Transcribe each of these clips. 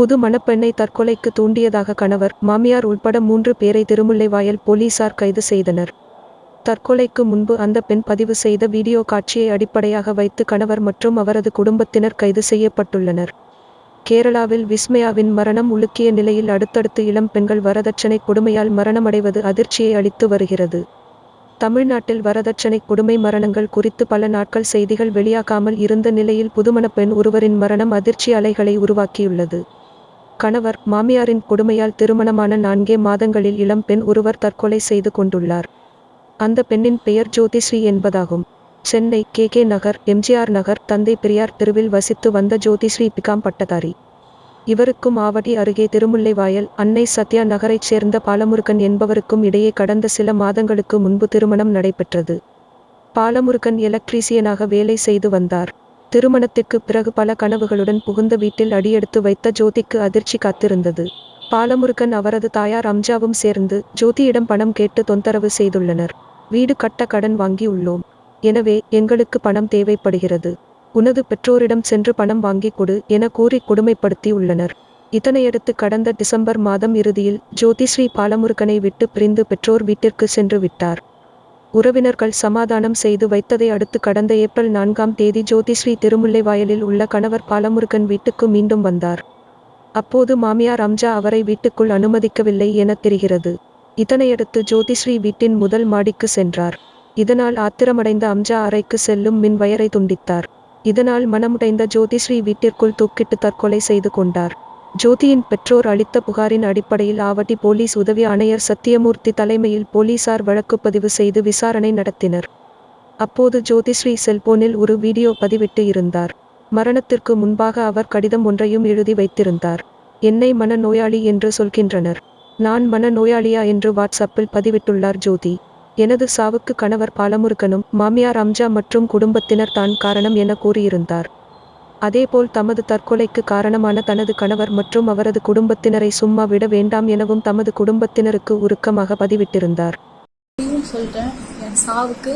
புது மணப்பெண்ணை தற்கொலைக்கு தூண்டியதாக கணவர் மாமியார் உள்பட மூன்று பேரை திருமுல்லைவாயல் போலீசார் கைது செய்தனர். தற்கொலைக்கு முன்பு அந்த பெண் பதிவு செய்த வீடியோ காட்சியை அடிப்படையாக வைத்து கணவர் மற்றும் அவரது குடும்பத்தினர் கைது செய்யப்பட்டுள்ளனர். கேரளாவில் விஸ்மயாவின் மரணம் உலுக்கிய நிலையில் அடுத்தடுத்து இளம் பெண்கள் வரதட்சணை கொடுமையால் மரணமடைவது அதிர்ச்சியை அளித்து வருகிறது. தமிழ்நாட்டில் வரதட்சணை கொடுமை மரணங்கள் குறித்து பல நாட்கள் செய்திகள் வெளியாகாமல் இருந்த நிலையில் புதுமண பெண் ஒருவரின் மரணம் அதிர்ச்சி அலைகளை உருவாக்கியுள்ளது. கணவர் மாமியாரின் கொடுமையால் திருமணமான நான்கே மாதங்களில் இளம் பெண் ஒருவர் தற்கொலை செய்து கொண்டுள்ளார். அந்த பெண்ணின் பெயர் ஜோதிஸ்ரீ என்பதாகும். Chennai K. K. Nagar MGR Nagar தந்தை பெரியார் தெருவில் வசித்து வந்த ஜோதிஸ்ரீ பிகாம் பட்டதாரி. இவருக்கும் ஆவடி அருகே திருமுல்லைவாயல் அன்னை சத்யா நகரைச் சேர்ந்த பாலமுருகன் என்பவருக்கும் இடையே கடந்த சில மாதங்களுக்கு முன்பு திருமணம் நடைபெற்றது. பாலமுருகன் எலக்ட்ரீசியனாக வேலை செய்து வந்தார். திருமணத்திற்கு பிறகு பல கனவுகளுடன் புகுந்த வீட்டில் அடியெடுத்து வைத்த ஜோதிக்கு அதிர்ச்சி காத்திருந்தது. பாலமுருகன் அவரது தாயார் அம்ஜாவும் சேர்ந்து ஜோதியிடம் பணம் கேட்டு தொந்தரவு செய்துள்ளனர். வீடு கட்ட கடன் வாங்கியுள்ளோம் எனவே எங்களுக்கு பணம் தேவைப்படுகிறது. உனது பெற்றோரிடம் சென்று பணம் வாங்கிக் கொடு என கூறி கொடுமைப்படுத்தி உள்ளனர். இதனையடுத்து கடந்த டிசம்பர் மாதம் இறுதியில் ஜோதிஸ்ரீ பாலமுருகனை விட்டு பிரிந்து பெற்றோர் வீட்டிற்கு சென்று விட்டார். உறவினர்கள் சமாதானம் செய்து வைத்ததை அடுத்து கடந்த ஏப்ரல் நான்காம் தேதி ஜோதிஸ்ரீ திருமுல்லைவாயலில் உள்ள கணவர் பாலமுருகன் வீட்டுக்கு மீண்டும் வந்தார். அப்போது மாமியார் அம்ஜா அவரை வீட்டுக்குள் அனுமதிக்கவில்லை என தெரிகிறது. இதனையடுத்து ஜோதிஸ்ரீ வீட்டின் முதல் மாடிக்கு சென்றார். இதனால் ஆத்திரமடைந்த அம்ஜா அறைக்கு செல்லும் மின் வயரை துண்டித்தார். இதனால் மனமுடைந்த ஜோதிஸ்ரீ வீட்டிற்குள் தூக்கிட்டு தற்கொலை செய்து கொண்டார். ஜோதியின் பெற்றோர் அளித்த புகாரின் அடிப்படையில் ஆவட்டி போலீஸ் உதவி ஆணையர் சத்தியமூர்த்தி தலைமையில் போலீசார் வழக்கு பதிவு செய்து விசாரணை நடத்தினர். அப்போது ஜோதிஸ்ரீ செல்போனில் ஒரு வீடியோ பதிவிட்டு இருந்தார். மரணத்திற்கு முன்பாக அவர் கடிதம் ஒன்றையும் எழுதி வைத்திருந்தார். என்னை மன நோயாளி என்று சொல்கின்றனர். நான் மன நோயாளியா என்று வாட்ஸ்அப்பில் பதிவிட்டுள்ளார் ஜோதி. எனது சாவுக்கு கணவர் பாலமுருகனும் மாமியார் அம்ஜா மற்றும் குடும்பத்தினர் தான் காரணம் என கூறியிருந்தார். அதேபோல் தமது தற்கொலைக்கு காரணமான தனது கணவர் மற்றும் அவரது குடும்பத்தினரை சும்மா விட வேண்டாம் எனவும் தமது குடும்பத்தினருக்கு உருக்கமாக பதிவிட்டிருந்தார். இப்பயும் சொல்கிறேன் என் சாவுக்கு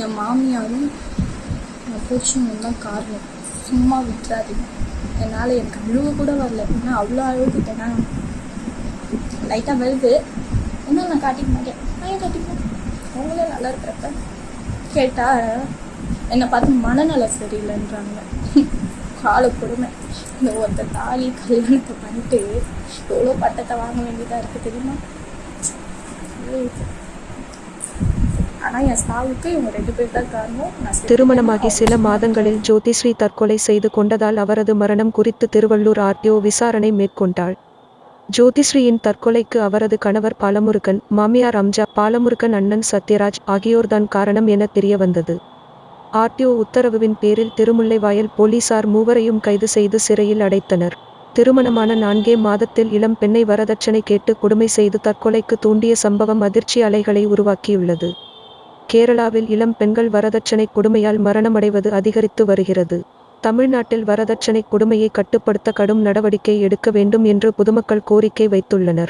என் மாமியாரும் என் பூச்சியும் தான் காரணம். சும்மா விட்டுறாதீங்க. என்னால் எனக்கு அழுவு கூட வரல. ஏன்னா அவ்வளோ அழுதுட்டேன்னா லைட்டாக வருது. என்ன நான் காட்டிக்க மாட்டேன். நான் காட்டிப்பேன் அவங்களே நல்லா இருக்கிறப்ப. கேட்டால் என்னை பார்த்து மனநலம் சரியில்லைன்றாங்க. கால கொடுமை. இந்த ஒருத்த தாலி கல்யாணத்தை பண்ணிட்டு எவ்வளோ பட்டத்தை வாங்க வேண்டியதாக இருக்குது தெரியுமா? ஆனால் என் சாவுக்கு இவங்க ரெண்டு பேர் தான் காரணம். நான் செத்து திருமணமாகி. சில மாதங்களில் ஜோதிஸ்ரீ தற்கொலை செய்து கொண்டதால் அவரது மரணம் குறித்து திருவள்ளூர் ஆர்டிஓ விசாரணை மேற்கொண்டாள். ஜோதிஸ்ரீயின் தற்கொலைக்கு அவரது கணவர் பாலமுருகன் மாமியார் அம்ஜா பாலமுருகன் அண்ணன் சத்யராஜ் ஆகியோர்தான் காரணம் என தெரியவந்தது. ஆர்டிஓ உத்தரவின் பேரில் திருமுல்லைவாயல் போலீசார் மூவரையும் கைது செய்து சிறையில் அடைத்தனர். திருமணமான நான்கே மாதத்தில் இளம் பெண்ணை வரதட்சணை கேட்டு கொடுமை செய்து தற்கொலைக்கு தூண்டிய சம்பவம் அதிர்ச்சி அலைகளை உருவாக்கியுள்ளது. கேரளாவில் இளம் பெண்கள் வரதட்சணை கொடுமையால் மரணமடைவது அதிகரித்து வருகிறது. தமிழ்நாட்டில் வரதட்சணை கொடுமையை கட்டுப்படுத்த கடும் நடவடிக்கை எடுக்க வேண்டும் என்று பொதுமக்கள் கோரிக்கை வைத்துள்ளனர்.